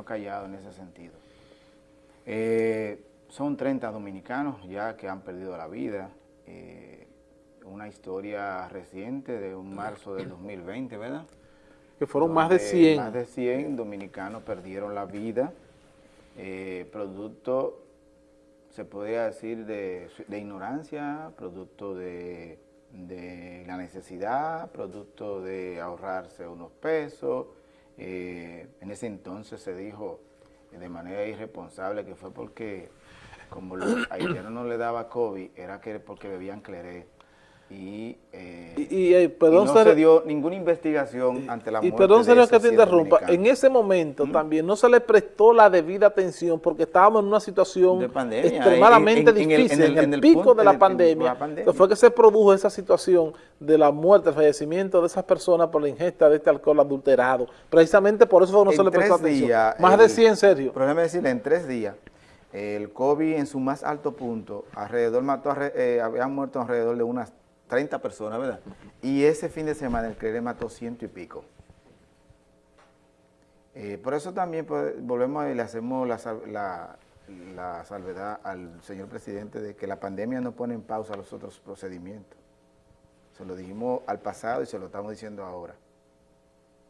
menos callado en ese sentido. Eh, son 30 dominicanos ya que han perdido la vida. Eh, una historia reciente de un marzo del 2020, ¿verdad? Que fueron más de 100. Más de 100 dominicanos perdieron la vida, eh, producto, se podría decir, de, ignorancia, producto de, la necesidad, producto de ahorrarse unos pesos. Eh, en ese entonces se dijo de manera irresponsable que fue porque como los haitianos no le daba COVID, era que porque bebían cleré y, eh, eh, no se dio ninguna investigación ante la muerte Y perdón, señor, que te interrumpa, en ese momento también no se le prestó la debida atención porque estábamos en una situación extremadamente difícil, en, el, pico de la pandemia, fue que se produjo esa situación de la muerte, el fallecimiento de esas personas por la ingesta de este alcohol adulterado. Precisamente por eso no se le prestó atención. Más de 100, en serio. Déjame decirle, en tres días, el COVID en su más alto punto, alrededor mató, eh, habían muerto alrededor de unas 30 personas, ¿verdad? Y ese fin de semana el CRE mató ciento y pico. Eh, por eso también pues, volvemos y le hacemos la, salvedad al señor presidente de que la pandemia no pone en pausa los otros procedimientos. Se lo dijimos al pasado y se lo estamos diciendo ahora.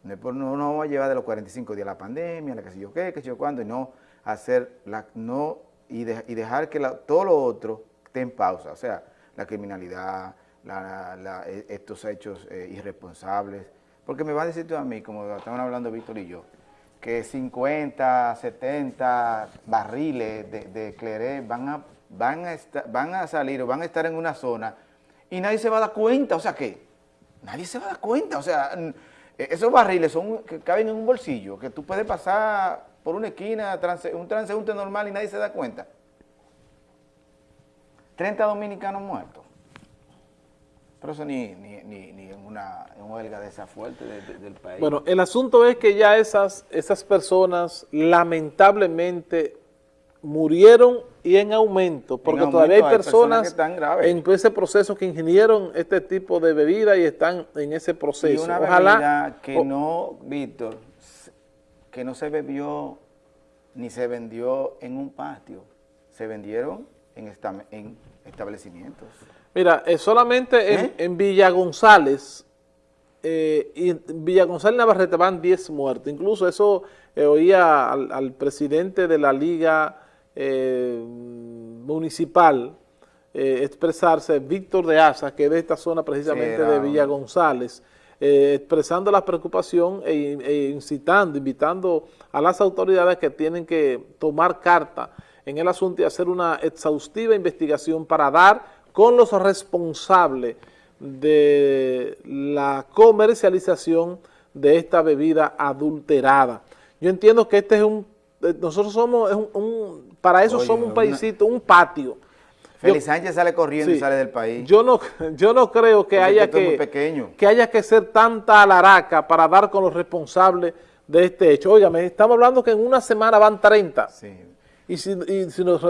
No, no, no vamos a llevar de los 45 días la pandemia, la que sé yo qué, que sé yo cuándo, y no hacer la, no, y dejar que todo lo otro esté en pausa. O sea, la criminalidad, e, estos hechos eh, irresponsables. Porque me va a decir tú a mí, como estaban hablando Víctor y yo, que 50, 70 barriles de, de van a, van, a van a salir o van a estar en una zona y nadie se va a dar cuenta. O sea, ¿qué? Nadie se va a dar cuenta. O sea, e, esos barriles son que caben en un bolsillo, que tú puedes pasar por una esquina, un transeúnte normal y nadie se da cuenta. 30 dominicanos muertos. Pero eso ni, ni, en, una, huelga de esa fuerte del país. Bueno, el asunto es que ya esas, esas personas lamentablemente murieron y en aumento, porque todavía hay personas, en ese proceso que ingirieron este tipo de bebida y están en ese proceso. Y una Ojalá, que no, Víctor, que no se bebió ni se vendió en un patio, se vendieron en, en establecimientos. Mira, eh, solamente en, ¿Eh? Villa González, eh, y en Villa González Navarrete van 10 muertos. Incluso eso oía al, presidente de la Liga Municipal expresarse, Víctor de Asa, que es de esta zona precisamente de Villa González, expresando la preocupación e, e, incitando, invitando a las autoridades que tienen que tomar carta en el asunto y hacer una exhaustiva investigación para dar con los responsables de la comercialización de esta bebida adulterada. Yo entiendo que este es un, eh, nosotros somos, un, para eso somos un paísito, un patio. Félix Sánchez sale corriendo y sale del país. Yo no, yo no creo que haya que, que haya que ser tanta alaraca para dar con los responsables de este hecho. Óigame, estamos hablando que en una semana van 30. Sí. Y si, y si nos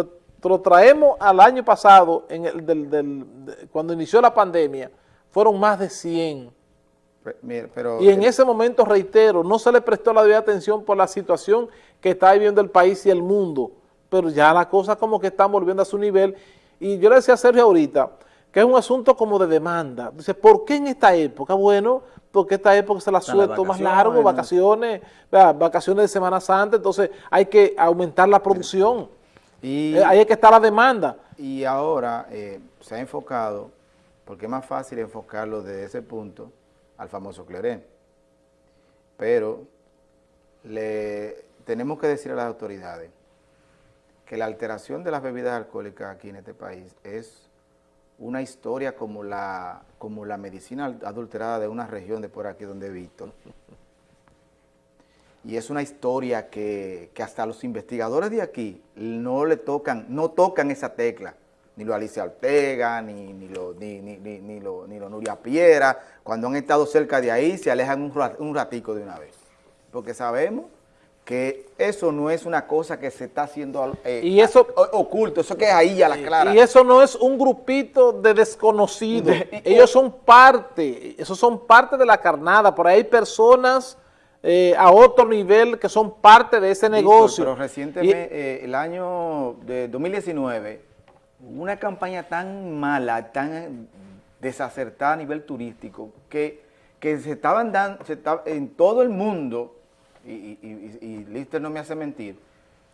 lo traemos al año pasado, en el del, cuando inició la pandemia, fueron más de 100. y en ese momento, reitero, no se le prestó la debida atención por la situación que está viviendo el país y el mundo, pero ya la cosa como que están volviendo a su nivel. Y yo le decía a Sergio ahorita, que es un asunto como de demanda. Dice, ¿por qué en esta época? Bueno, porque esta época se la suelto más largo, vacaciones, vacaciones de Semana Santa, entonces hay que aumentar la producción. Y, eh, ahí es que está la demanda. Y ahora eh, se ha enfocado, porque es más fácil enfocarlo desde ese punto al famoso Clerén. Pero le tenemos que decir a las autoridades que la alteración de las bebidas alcohólicas aquí en este país es una historia como la, como la medicina adulterada de una región de por aquí donde he visto y es una historia que, hasta los investigadores de aquí no le tocan, no tocan esa tecla, ni lo Alicia Ortega, ni, ni, lo, ni, ni, ni, lo, ni lo Nuria Piera, cuando han estado cerca de ahí se alejan un, ratico de una vez, porque sabemos que eso no es una cosa que se está haciendo eh, y eso, oculto, eso que es ahí a la clara. Y eso no es un grupito de desconocidos, ellos son parte, esos son parte de la carnada, por ahí hay personas eh, a otro nivel que son parte de ese negocio. Pero recientemente, eh, el año de 2019, una campaña tan mala, tan desacertada a nivel turístico, que, que se estaban dando, en todo el mundo, y, y Lister no me hace mentir,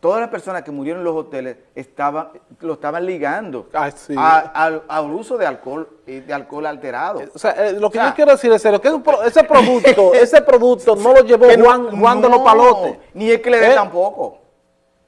todas las personas que murieron en los hoteles estaban, lo estaban ligando al, uso de alcohol de alcohol alterado. O sea, eh, lo que yo quiero decir es que ese producto, ese producto no lo llevó Juan, Juan de los Palotes. Ni es que le dé ¿Eh? tampoco.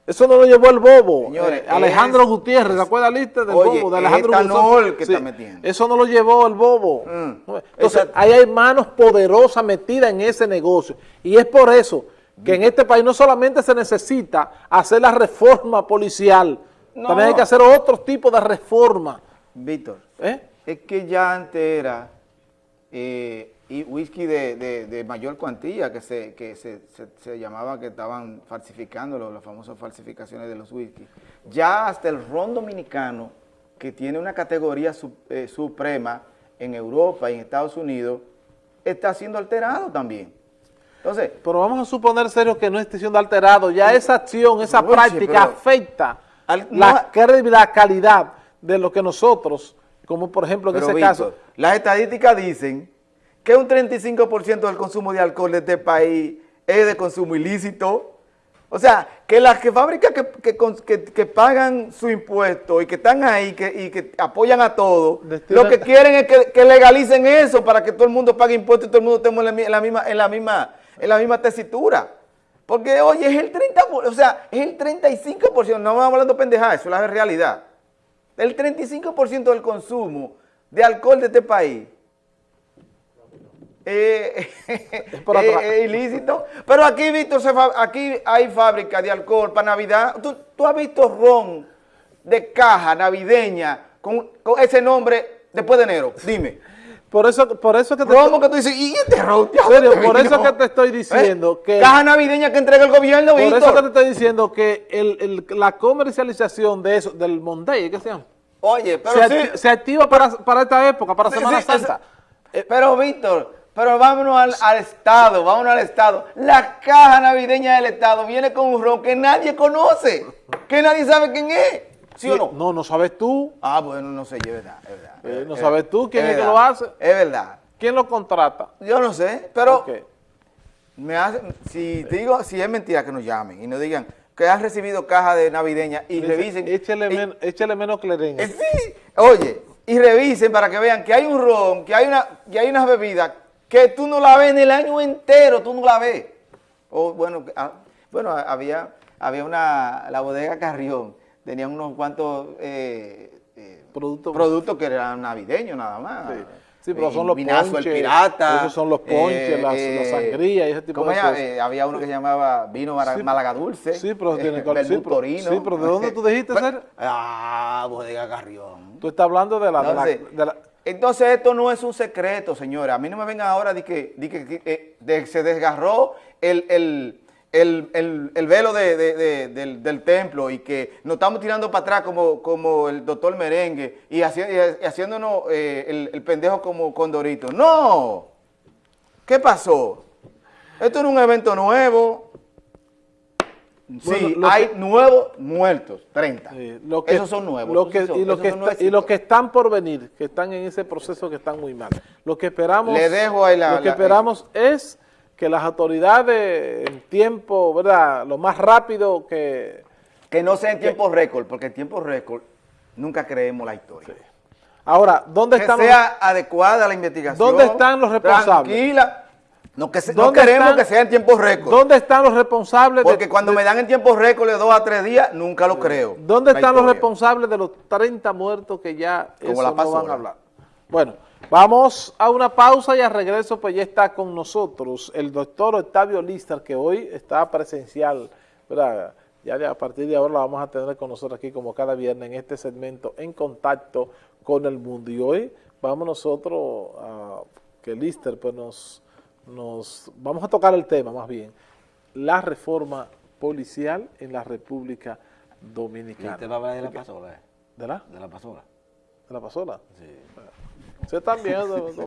Eso no lo llevó el bobo. Eh, Alejandro Gutiérrez, ¿se acuerda la lista del bobo? De Alejandro Gutiérrez. que está metiendo. Eso no lo llevó el bobo. Mm. Entonces, ahí hay manos poderosas metidas en ese negocio. Y es por eso que en este país no solamente se necesita hacer la reforma policial, también hay que hacer otro tipo de reforma. Víctor, ¿Eh? es que ya antes era eh, y whisky de, mayor cuantía, que, se, que se, llamaba que estaban falsificando las famosas falsificaciones de los whisky. Ya hasta el ron dominicano, que tiene una categoría eh, suprema en Europa y en Estados Unidos, está siendo alterado también. Entonces, pero vamos a suponer, serio, que no esté siendo alterado. Ya esa acción, esa práctica afecta la, la, calidad de lo que nosotros, como por ejemplo en ese caso... Las estadísticas dicen que un 35% del consumo de alcohol de este país es de consumo ilícito. O sea, que las que fábricas que, pagan su impuesto y que están ahí y que apoyan a todo, lo que quieren es que, legalicen eso para que todo el mundo pague impuestos y todo el mundo estemos en la misma, en la misma es la misma tesitura. Porque, oye, es el 30%, o sea, es el 35%, no vamos hablando pendejadas, eso es la realidad. El 35% del consumo de alcohol de este país eh, es ilícito. Pero aquí, Víctor, aquí hay fábrica de alcohol para Navidad. ¿Tú, has visto ron de caja navideña con, con ese nombre después de enero? Dime. Por eso, por eso que te ¿Cómo que tú dices? ¿Y este Serio, por eso que te estoy diciendo ¿Eh? que... Caja navideña que entrega el gobierno, Por eso que te estoy diciendo que el, la comercialización de eso, del Monday, ¿qué se llama? Oye, pero se, sí. se activa para, para, esta época, para Semana Santa. Eh, pero, Víctor, pero vámonos al, al, Estado, vámonos al Estado. La caja navideña del Estado viene con un ron que nadie conoce, que nadie sabe quién es. ¿Sí o no? No, no sabes tú. Ah, bueno, no sé, es verdad, es verdad. Eh, no sabes tú quién es, que lo hace. Es verdad. ¿Quién lo contrata? Yo no sé, pero me hace, si digo, si es mentira que nos llamen y nos digan que han recibido caja de navideña y revisen. Échale, menos clereña. Eh, sí, oye, y revisen para que vean que hay un ron, que hay una, que hay unas bebidas que tú no la ves en el año entero, tú no la ves. O bueno, ah, bueno, había, había una, la bodega Carrión, tenían unos cuantos eh, eh, productos, que eran navideños nada más. Sí. pero son los ponches, el pirata. Esos son los ponches, las, la sangría y ese tipo de cosas. había uno que se llamaba vino Málaga Dulce. Sí, pero tiene sí, torino. Sí, pero ¿de dónde tú dijiste pues, ser? Ah, Bodega Carrión. Tú estás hablando de la, de la, entonces esto no es un secreto, señora. A mí no me vengan ahora de que, de que se desgarró el, el el, velo del, templo y que nos estamos tirando para atrás como, como el doctor Merengue y, haciéndonos eh, el, pendejo como Condorito. ¡No! ¿Qué pasó? Esto es un evento nuevo. Sí, hay nuevos muertos, 30. Esos son nuevos. y, los que están por venir, que están en ese proceso que están muy mal. Lo que esperamos, Le dejo ahí la, lo que esperamos es que las autoridades en tiempo, ¿verdad? Lo más rápido que... Que no sea en tiempo récord, porque en tiempo récord nunca creemos la historia. Ahora, ¿dónde. Que sea adecuada la investigación. ¿Dónde están los responsables? Tranquila. No, que no queremos que sea en tiempo récord. ¿Dónde están los responsables? Porque cuando me dan en tiempo récord de dos a tres días, nunca lo creo. ¿Dónde están los responsables de los 30 muertos que ya Como la no van a hablar? Bueno, Vamos a una pausa y al regreso pues ya está con nosotros el doctor Octavio Lister que hoy está presencial, ¿verdad? Ya a partir de ahora lo vamos a tener con nosotros aquí como cada viernes en este segmento en contacto con el mundo. Y hoy vamos nosotros a que Lister pues nos, nos, vamos a tocar el tema más bien, la reforma policial en la República Dominicana. ¿Y usted va a hablar de la pasola? ¿De la? De la pasola. ¿De la pasola? Sí. Você tá vendo.